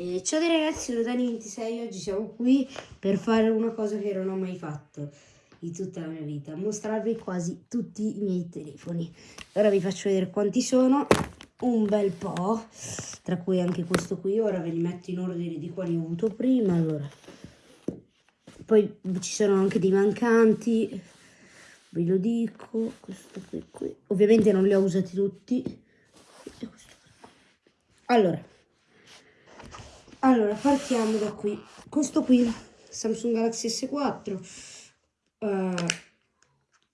E ciao ragazzi, sono Dani26, oggi siamo qui per fare una cosa che non ho mai fatto in tutta la mia vita, mostrarvi quasi tutti i miei telefoni. Ora vi faccio vedere quanti sono, un bel po', tra cui anche questo qui, ora ve li metto in ordine di quali ho avuto prima, allora. Poi ci sono anche dei mancanti, ve lo dico, questo qui, qui. ovviamente non li ho usati tutti. Allora, allora, partiamo da qui. Questo qui, Samsung Galaxy S4, uh,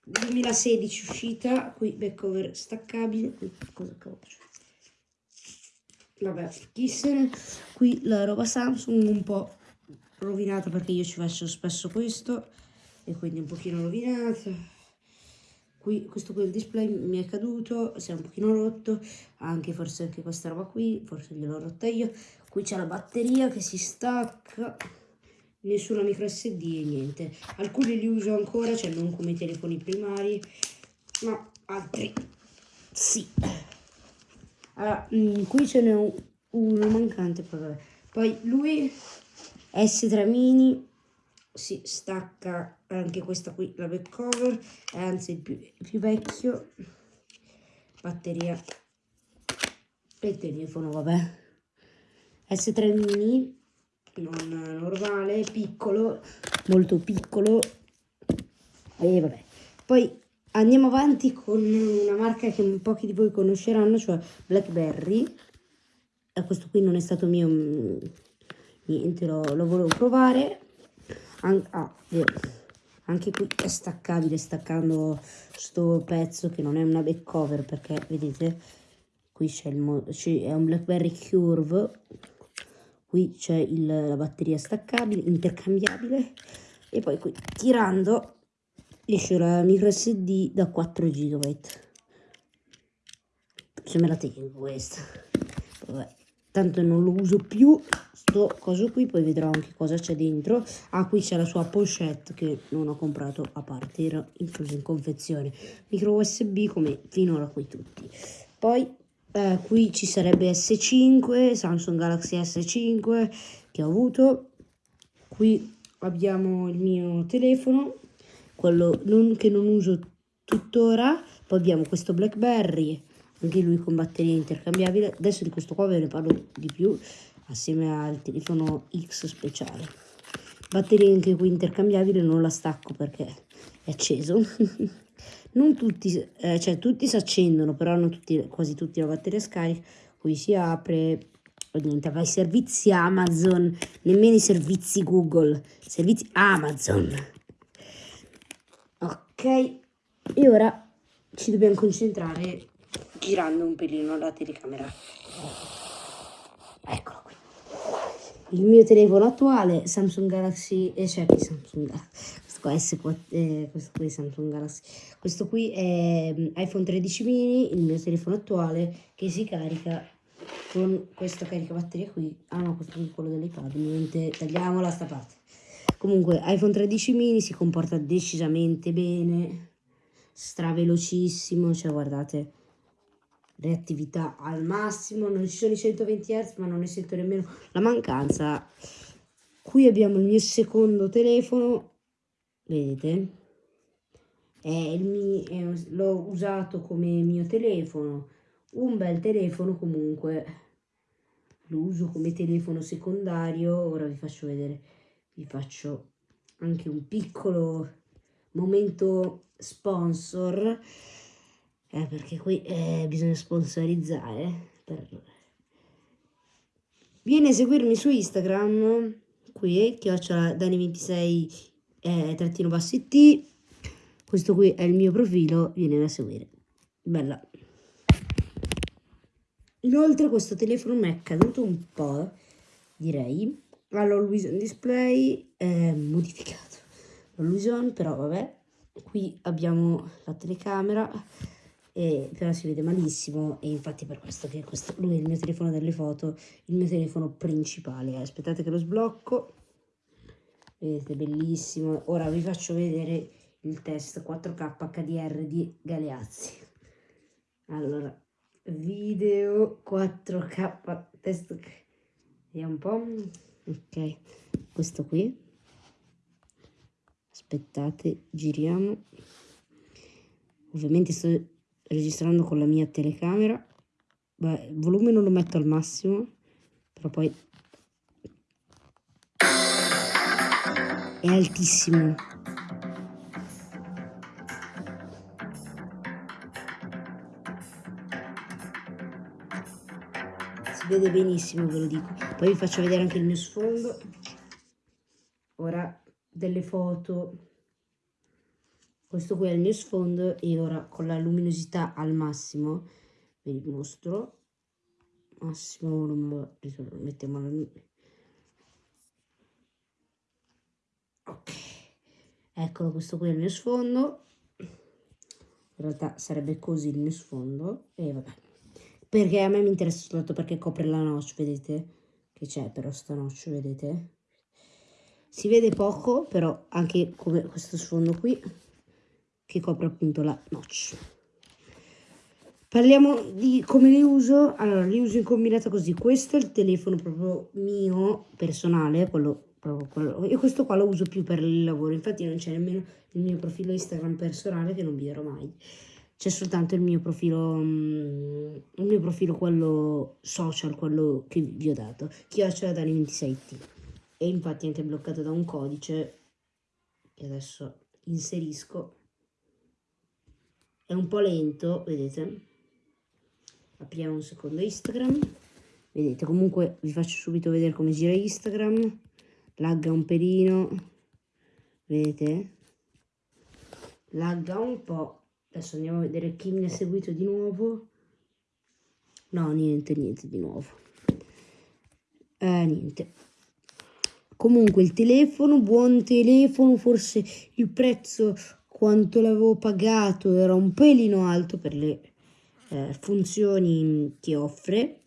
2016 uscita, qui back cover staccabile, qui cosa cavolo Vabbè, chi se ne... Qui la roba Samsung un po' rovinata perché io ci faccio spesso questo e quindi un pochino rovinata qui questo qui il display mi è caduto si è un pochino rotto anche forse anche questa roba qui forse gliel'ho rotta io. Qui c'è la batteria che si stacca nessuna micro sd e niente. Alcuni li uso ancora cioè non come i telefoni primari ma altri sì. Allora, mh, qui ce n'è uno mancante poi, poi lui S3 mini si stacca anche questa qui la back cover anzi il più, più vecchio. Batteria e il telefono vabbè S3 mini non normale piccolo molto piccolo. E vabbè. Poi andiamo avanti con una marca che pochi di voi conosceranno cioè Blackberry. E questo qui non è stato mio mm, niente lo, lo volevo provare An ah, anche qui è staccabile staccando sto pezzo che non è una back cover perché vedete qui c'è è un blackberry curve qui c'è la batteria staccabile intercambiabile e poi qui tirando esce la micro sd da 4 GB se me la tengo questa. Vabbè tanto non lo uso più. Sto coso qui poi vedrò anche cosa c'è dentro. Ah qui c'è la sua pochette che non ho comprato a parte era inclusa in confezione. Micro usb come finora qui tutti. Poi eh, qui ci sarebbe s5 samsung galaxy s5 che ho avuto. Qui abbiamo il mio telefono quello non, che non uso tuttora. Poi abbiamo questo blackberry anche lui con batteria intercambiabile adesso di questo qua ve ne parlo di più assieme al telefono X speciale. Batteria anche qui intercambiabile non la stacco perché è acceso. Non tutti eh, cioè tutti si accendono però non tutti quasi tutti la batteria scarica. Qui si apre niente vai servizi Amazon. Nemmeno i servizi Google servizi Amazon. Ok e ora ci dobbiamo concentrare girando un pelino la telecamera. Eccolo qui. Il mio telefono attuale, Samsung Galaxy, eh, cioè Samsung questo qua, S4, eh, questo qui è Samsung Galaxy, questo qui è mm, iPhone 13 mini, il mio telefono attuale che si carica con questo caricabatteria qui. Ah no, questo è quello dell'iPad, niente, tagliamola sta parte. Comunque, iPhone 13 mini si comporta decisamente bene, stravelocissimo, cioè guardate reattività al massimo, non ci sono i 120 Hz ma non ne sento nemmeno la mancanza. Qui abbiamo il mio secondo telefono, vedete? L'ho usato come mio telefono, un bel telefono comunque, lo uso come telefono secondario, ora vi faccio vedere, vi faccio anche un piccolo momento sponsor eh, perché qui eh, bisogna sponsorizzare. Per... Vieni a seguirmi su Instagram, qui, chiocciola Dani26 eh, trattino basso it. Questo qui è il mio profilo, vieni a seguire. Bella. Inoltre questo telefono mi è caduto un po', direi. All'Always Display è modificato. L'Always però vabbè. Qui abbiamo la telecamera e, però si vede malissimo e infatti per questo che questo, lui è il mio telefono delle foto, il mio telefono principale. Aspettate che lo sblocco. Vedete, bellissimo. Ora vi faccio vedere il test 4K HDR di Galeazzi. Allora, video 4K test vediamo un po', ok, questo qui, aspettate, giriamo, ovviamente sto registrando con la mia telecamera, Beh, il volume non lo metto al massimo, però poi è altissimo. Si vede benissimo, ve lo dico. Poi vi faccio vedere anche il mio sfondo. Ora delle foto. Questo qui è il mio sfondo e ora con la luminosità al massimo vi mostro. Massimo, mettiamo la ok eccolo questo qui è il mio sfondo. In realtà sarebbe così il mio sfondo e vabbè. Perché a me mi interessa soltanto perché copre la notch vedete? Che c'è però sta notch vedete? Si vede poco però anche come questo sfondo qui che copre appunto la notch parliamo di come li uso allora li uso in combinata così questo è il telefono proprio mio personale quello quello. Io questo qua lo uso più per il lavoro, infatti non c'è nemmeno il mio profilo Instagram personale che non vi darò mai. C'è soltanto il mio profilo, um, il mio profilo quello social, quello che vi ho dato, chiocciola Dani 26T. E infatti è anche bloccato da un codice che adesso inserisco. È un po' lento, vedete? Apriamo un secondo Instagram. Vedete, comunque vi faccio subito vedere come gira Instagram. Lagga un pelino vedete? Lagga un po' adesso andiamo a vedere chi mi ha seguito di nuovo. No niente niente di nuovo. Eh niente. Comunque il telefono buon telefono forse il prezzo quanto l'avevo pagato era un pelino alto per le eh, funzioni che offre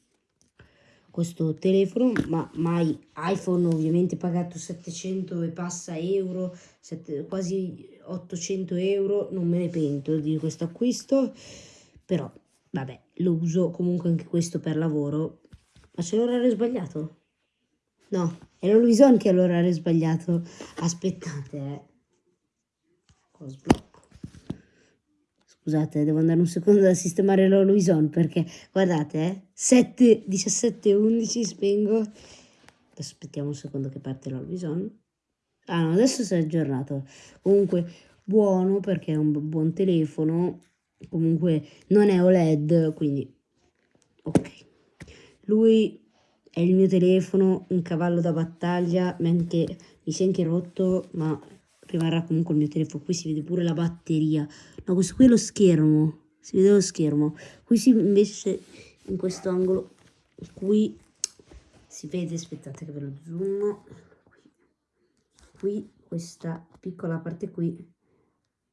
questo telefono, ma mai iPhone ovviamente pagato 700 e passa euro, 7, quasi 800 euro, non me ne pento di questo acquisto, però vabbè, lo uso comunque anche questo per lavoro. Ma c'è l'orario sbagliato? No, è l'Oluison che ha l'orario sbagliato. Aspettate, eh. Cosa Scusate, devo andare un secondo a sistemare l'Oluison perché, guardate, eh, 7, 17, 11, spengo. Aspettiamo un secondo che parte l'Oluison. Ah no, adesso si è aggiornato. Comunque, buono perché è un buon telefono. Comunque, non è OLED, quindi... Ok. Lui è il mio telefono, un cavallo da battaglia, mi si è anche rotto, ma rimarrà comunque il mio telefono. Qui si vede pure la batteria. No, questo qui è lo schermo. Si vede lo schermo. Qui si invece in questo angolo qui si vede, aspettate che ve lo zoom. Qui, qui questa piccola parte qui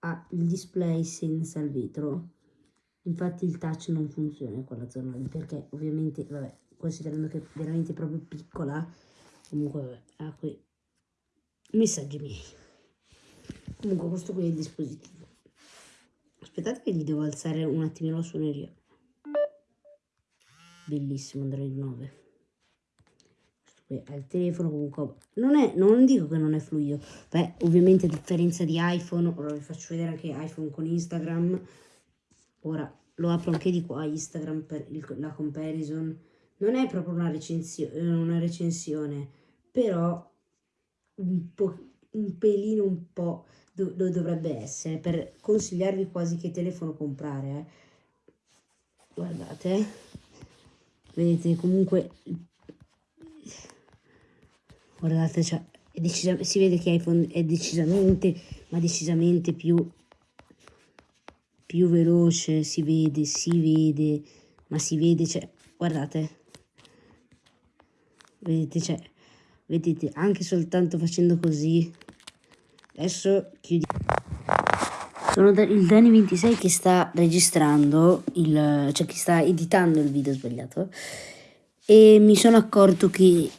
ha il display senza il vetro. Infatti il touch non funziona in quella zona lì perché ovviamente, vabbè, considerando che è veramente proprio piccola, comunque vabbè, ha qui messaggi miei. Comunque questo qui è il dispositivo. Aspettate che gli devo alzare un attimino la suoneria. Bellissimo Android 9. Questo qui è il telefono comunque. Non, è, non dico che non è fluido. Beh, ovviamente a differenza di iPhone, ora vi faccio vedere anche iPhone con Instagram. Ora lo apro anche di qua Instagram per il, la comparison. Non è proprio una, recensio una recensione, però un, po', un pelino un po' do, do dovrebbe essere per consigliarvi quasi che telefono comprare. Eh. Guardate, vedete comunque, guardate, cioè, si vede che iPhone è decisamente, ma decisamente più, più veloce, si vede, si vede, ma si vede, cioè, guardate, vedete, cioè, vedete, anche soltanto facendo così, Adesso chiudiamo. Sono il Dani26 che sta registrando, il, cioè che sta editando il video sbagliato e mi sono accorto che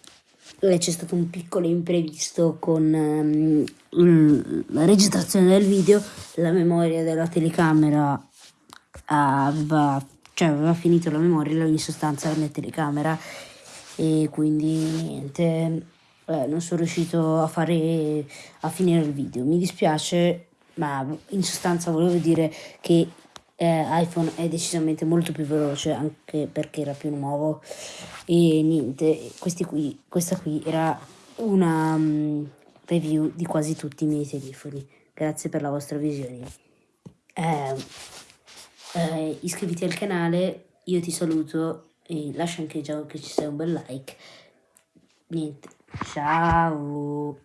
c'è stato un piccolo imprevisto con um, la registrazione del video, la memoria della telecamera aveva, cioè aveva finito la memoria, in sostanza la mia telecamera e quindi niente eh, non sono riuscito a fare a finire il video. Mi dispiace ma in sostanza volevo dire che eh, iPhone è decisamente molto più veloce anche perché era più nuovo. E niente qui, questa qui era una um, review di quasi tutti i miei telefoni. Grazie per la vostra visione. Eh, eh, iscriviti al canale io ti saluto e lascia anche già che ci sia un bel like. Niente ciao